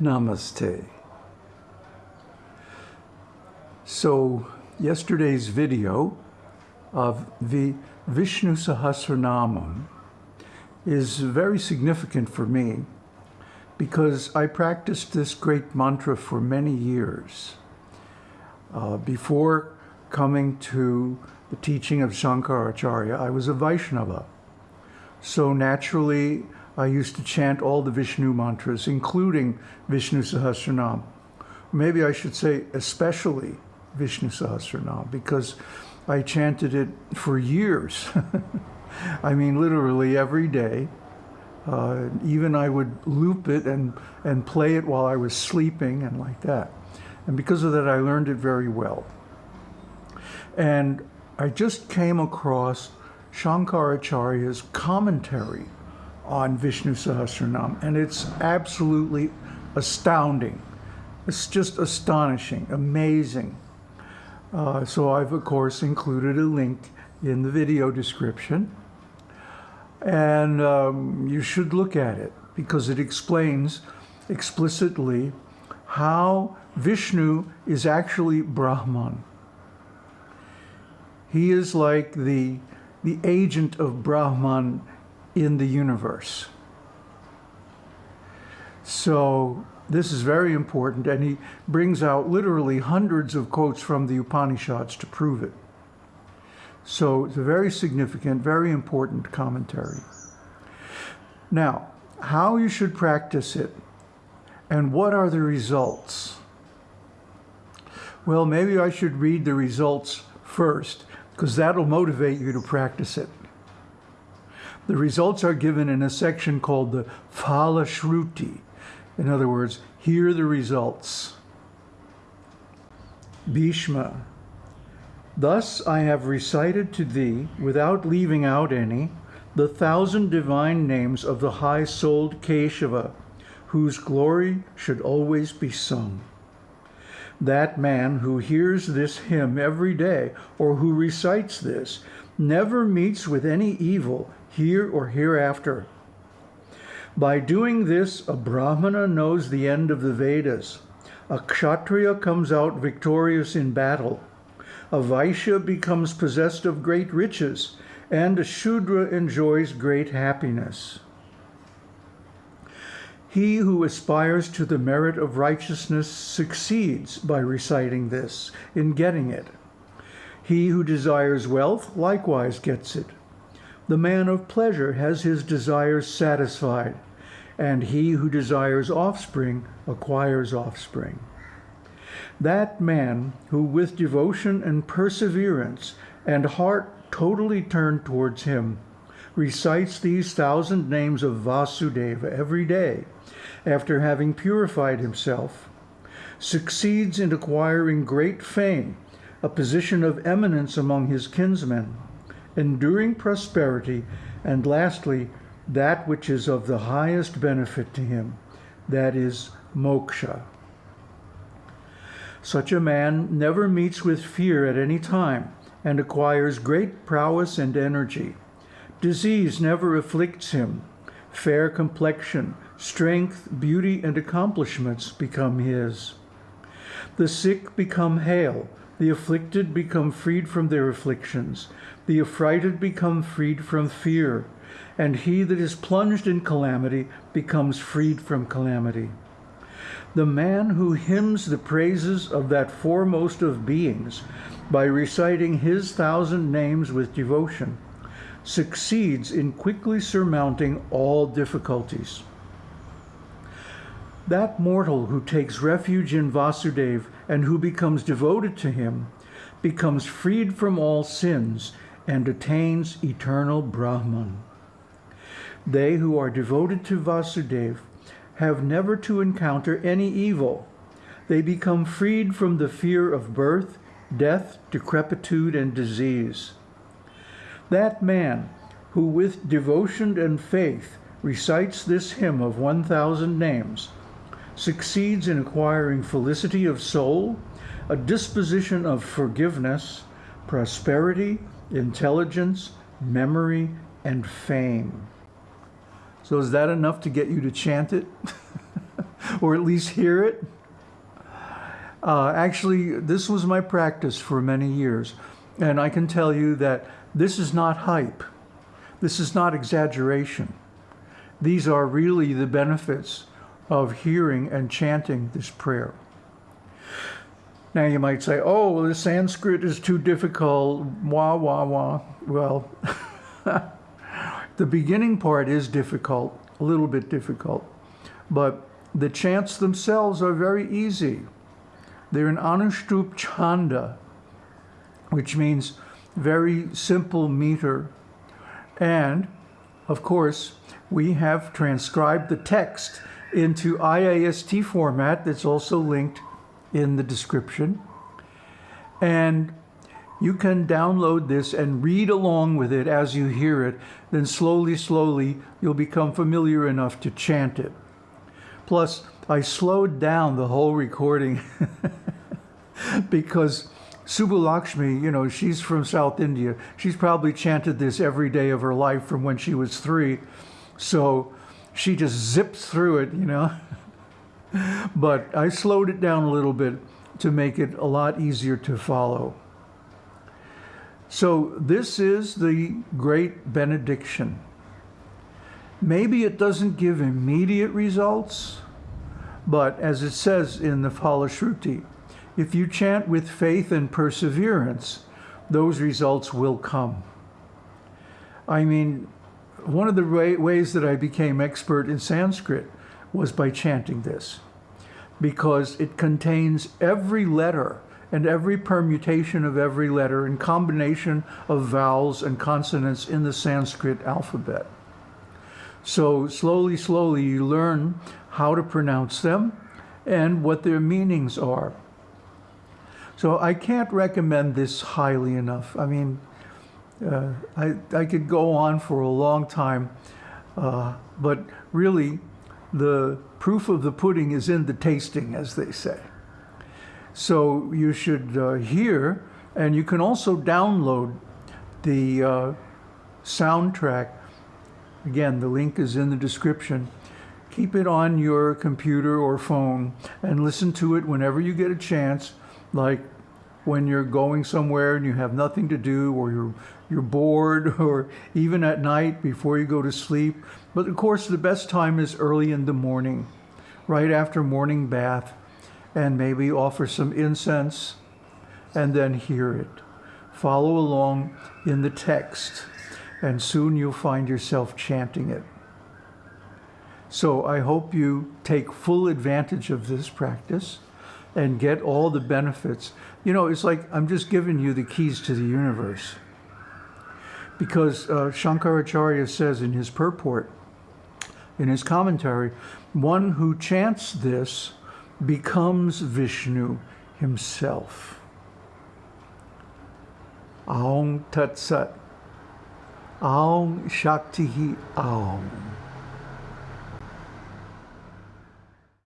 Namaste. So yesterday's video of the Vishnu Sahasranamam is very significant for me because I practiced this great mantra for many years. Uh, before coming to the teaching of Shankaracharya, I was a Vaishnava. So naturally, I used to chant all the Vishnu mantras, including Vishnu Sahasranam. Maybe I should say especially Vishnu Sahasranam, because I chanted it for years. I mean, literally every day. Uh, even I would loop it and, and play it while I was sleeping and like that. And because of that, I learned it very well. And I just came across Shankaracharya's commentary on Vishnu Sahasranam, and it's absolutely astounding. It's just astonishing, amazing. Uh, so I've, of course, included a link in the video description. And um, you should look at it because it explains explicitly how Vishnu is actually Brahman. He is like the, the agent of Brahman in the universe. So this is very important, and he brings out literally hundreds of quotes from the Upanishads to prove it. So it's a very significant, very important commentary. Now, how you should practice it and what are the results? Well, maybe I should read the results first because that'll motivate you to practice it. The results are given in a section called the Phala Shruti. In other words, hear the results. Bhishma, Thus I have recited to thee, without leaving out any, the thousand divine names of the high-souled Keshava, whose glory should always be sung. That man who hears this hymn every day, or who recites this, never meets with any evil here or hereafter. By doing this, a Brahmana knows the end of the Vedas. A Kshatriya comes out victorious in battle. A Vaishya becomes possessed of great riches, and a Shudra enjoys great happiness. He who aspires to the merit of righteousness succeeds by reciting this, in getting it. He who desires wealth likewise gets it. The man of pleasure has his desires satisfied, and he who desires offspring acquires offspring. That man who with devotion and perseverance and heart totally turned towards him recites these thousand names of Vasudeva every day after having purified himself, succeeds in acquiring great fame, a position of eminence among his kinsmen, enduring prosperity, and lastly, that which is of the highest benefit to him, that is moksha. Such a man never meets with fear at any time and acquires great prowess and energy. Disease never afflicts him. Fair complexion, Strength, beauty, and accomplishments become his. The sick become hale, the afflicted become freed from their afflictions, the affrighted become freed from fear, and he that is plunged in calamity becomes freed from calamity. The man who hymns the praises of that foremost of beings by reciting his thousand names with devotion succeeds in quickly surmounting all difficulties. That mortal who takes refuge in Vasudev and who becomes devoted to him becomes freed from all sins and attains eternal Brahman. They who are devoted to Vasudev have never to encounter any evil. They become freed from the fear of birth, death, decrepitude, and disease. That man who with devotion and faith recites this hymn of 1,000 names succeeds in acquiring felicity of soul, a disposition of forgiveness, prosperity, intelligence, memory, and fame. So is that enough to get you to chant it? or at least hear it. Uh, actually, this was my practice for many years. And I can tell you that this is not hype. This is not exaggeration. These are really the benefits of hearing and chanting this prayer. Now you might say, oh, well, the Sanskrit is too difficult, wah, wah, wah. Well, the beginning part is difficult, a little bit difficult, but the chants themselves are very easy. They're an Anushtup Chanda, which means very simple meter. And, of course, we have transcribed the text into IAST format that's also linked in the description. And you can download this and read along with it as you hear it. Then slowly, slowly, you'll become familiar enough to chant it. Plus, I slowed down the whole recording because Subbulakshmi, you know, she's from South India. She's probably chanted this every day of her life from when she was three. So she just zips through it, you know. but I slowed it down a little bit to make it a lot easier to follow. So this is the great benediction. Maybe it doesn't give immediate results, but as it says in the Falashruti, if you chant with faith and perseverance, those results will come. I mean, one of the ways that I became expert in Sanskrit was by chanting this because it contains every letter and every permutation of every letter and combination of vowels and consonants in the Sanskrit alphabet. So slowly, slowly you learn how to pronounce them and what their meanings are. So I can't recommend this highly enough. I mean, uh, I, I could go on for a long time, uh, but really the proof of the pudding is in the tasting, as they say. So you should uh, hear, and you can also download the uh, soundtrack. Again, the link is in the description. Keep it on your computer or phone and listen to it whenever you get a chance, like when you're going somewhere and you have nothing to do or you're you're bored or even at night before you go to sleep. But of course, the best time is early in the morning, right after morning bath, and maybe offer some incense and then hear it. Follow along in the text, and soon you'll find yourself chanting it. So I hope you take full advantage of this practice and get all the benefits. You know, it's like I'm just giving you the keys to the universe because uh, Shankaracharya says in his purport, in his commentary, one who chants this becomes Vishnu himself. Aum Tat Sat. Aum Shakti Aum.